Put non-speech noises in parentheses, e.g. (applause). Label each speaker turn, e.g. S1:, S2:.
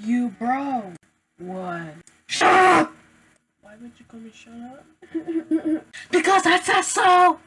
S1: You bro.
S2: What?
S1: Shut up!
S2: Why would you call me shut up? (laughs)
S1: Because I said so!